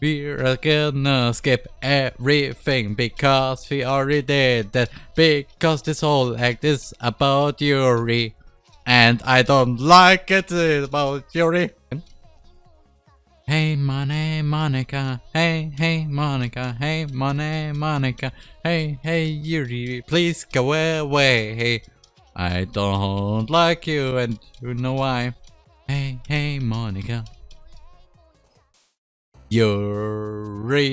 We're gonna skip everything because we already did that. Because this whole act is about Yuri. And I don't like it about Yuri. Hey money Monika, hey hey Monika, hey money Monika, hey hey Yuri, please go away. Hey, I don't like you and you know why. Hey hey Monika. Yuri,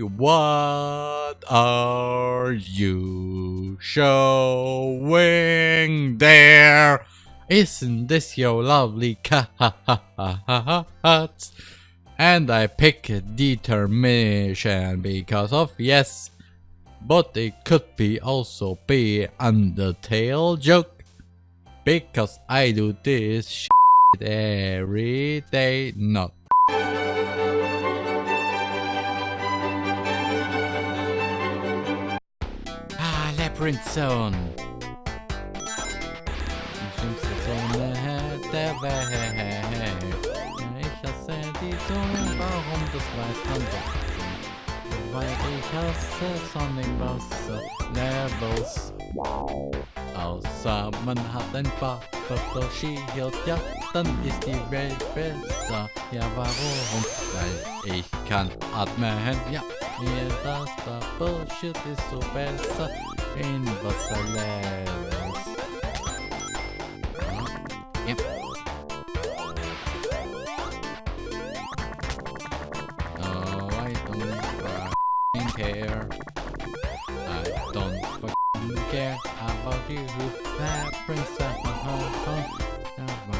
what are you showing there? Isn't this your lovely cat? And I pick determination because of yes. But it could be also be Undertale joke. Because I do this every day, not. Labyrinth Zone. Zone der Welt. Ich hasse die Zone, warum das weiß man doch. Weil ich hasse Sonic Wasser Levels. Außer man hat ein paar Bubble Shield, ja, dann ist die Welt besser. Ja, warum? Weil ich kann atmen, ja. Bubble Shield ist so besser in Wasserlevels. Ja. Oh, I don't care. I don't care about you, that princess. Ja,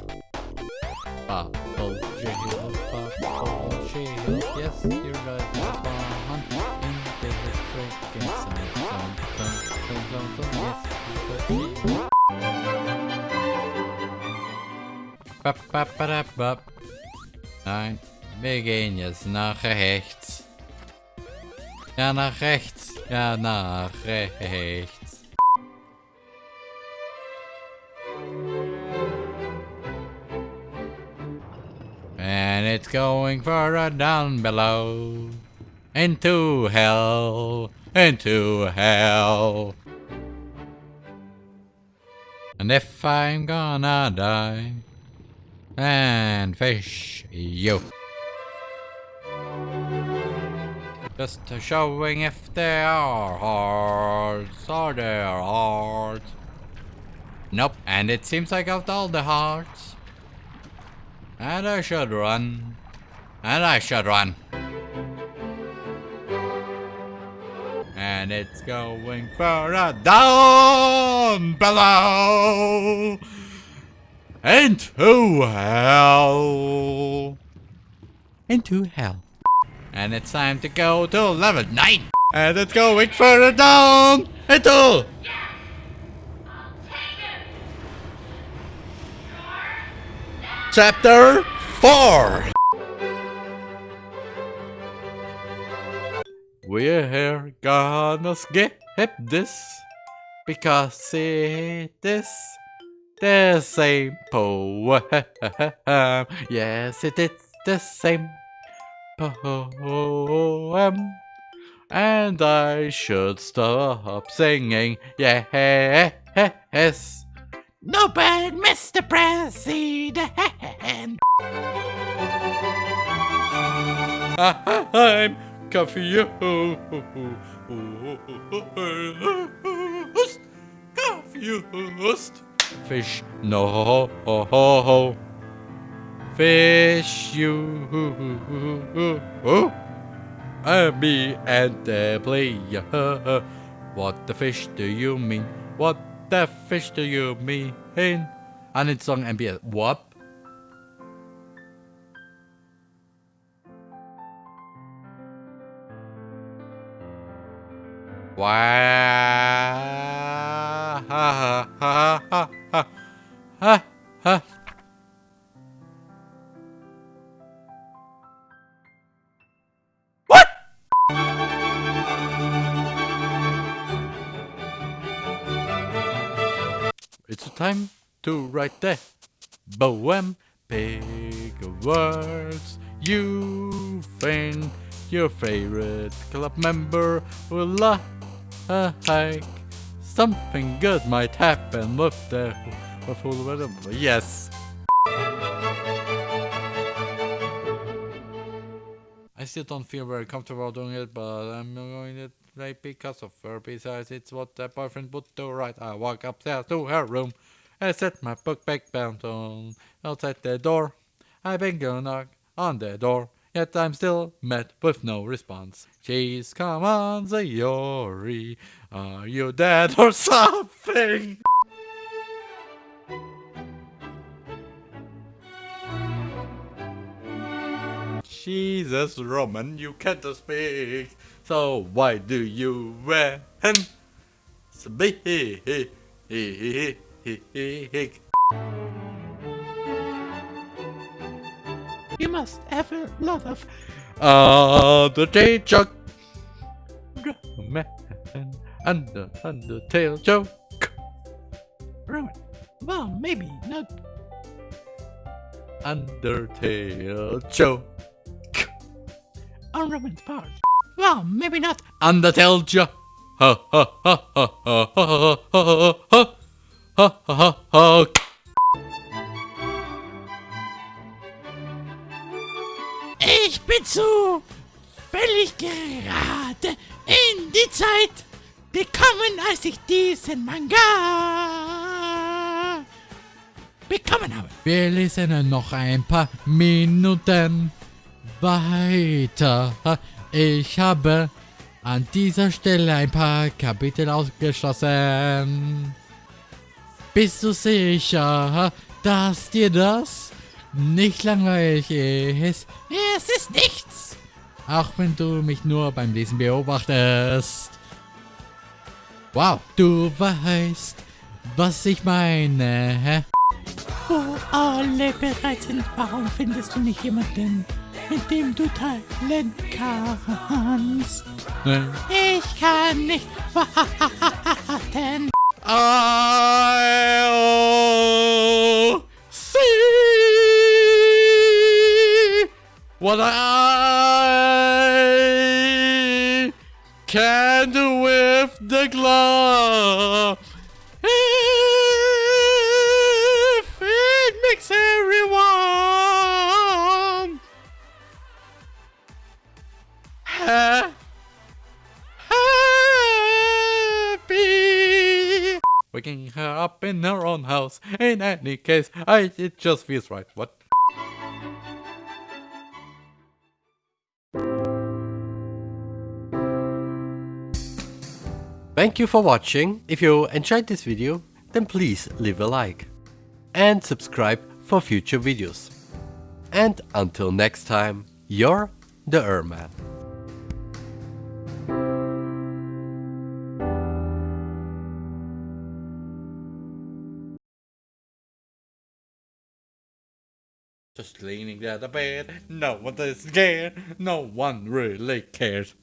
Bap, bap, bap, bap. Nein, wir gehen jetzt nach rechts. Ja, nach rechts. Ja, nach rechts. And it's going further down below. Into hell. Into hell. And if I'm gonna die. And fish you. Just showing if they are hearts are hearts. Nope, and it seems like I've all the hearts. And I should run. And I should run. And it's going further down below. Into hell. Into hell. And it's time to go to level 9. And it's going further down. Into. Chapter 4. We're gonna skip this because it is the same poem. Yes, it is the same poem. And I should stop singing. Yes. No bad, Mr. President. I'm confused. Confused. Fish, no. Ho ho ho ho. Fish, you. Uh, me and the player. What the fish do you mean? What the fish do you mean? Anitsong MBS. What? Wow. It's time to write the poem. Big words you think your favorite club member will like. Something good might happen with the with whatever. Yes. I still don't feel very comfortable doing it, but I'm going to play because of her. Besides, it's what a boyfriend would do, right? I walk upstairs to her room and set my book back down on outside the door. I bang a knock on the door, yet I'm still met with no response. She's come on, Sayori. Are you dead or something? Jesus, Roman, you can't speak. So why do you wear him? A You must have a lot of Undertale the joke. Man, under Undertale joke. Ruin. Well, maybe not. Undertale joke. On Roman's part. Well, maybe not. Undertale joke. Ha ha ha ha ha ha ha ha ha ha ha Ich bin so völlig gerade in die Zeit gekommen, als ich diesen Manga bekommen habe. Wir lesen noch ein paar Minuten weiter. Ich habe an dieser Stelle ein paar Kapitel ausgeschlossen. Bist du sicher, dass dir das nicht langweilig ist? Es ist nichts. Auch wenn du mich nur beim Lesen beobachtest. Wow, du weißt, was ich meine. Wo alle bereit sind, warum findest du nicht jemanden, mit dem du teilen kannst? Nein. Ich kann nicht warten. I'll see what I can do with the glove. Her up in her own house. In any case, I it just feels right. What? Thank you for watching. If you enjoyed this video, then please leave a like. And subscribe for future videos. And until next time, you're the Erman. Just leaning at the bed. No one is scared. No one really cares.